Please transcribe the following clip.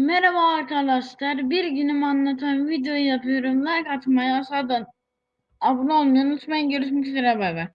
Merhaba arkadaşlar. Bir günüm anlatan videoyu yapıyorum. Like atmayı, aşağıdan abone olmayı unutmayın. Görüşmek üzere. Bay bay.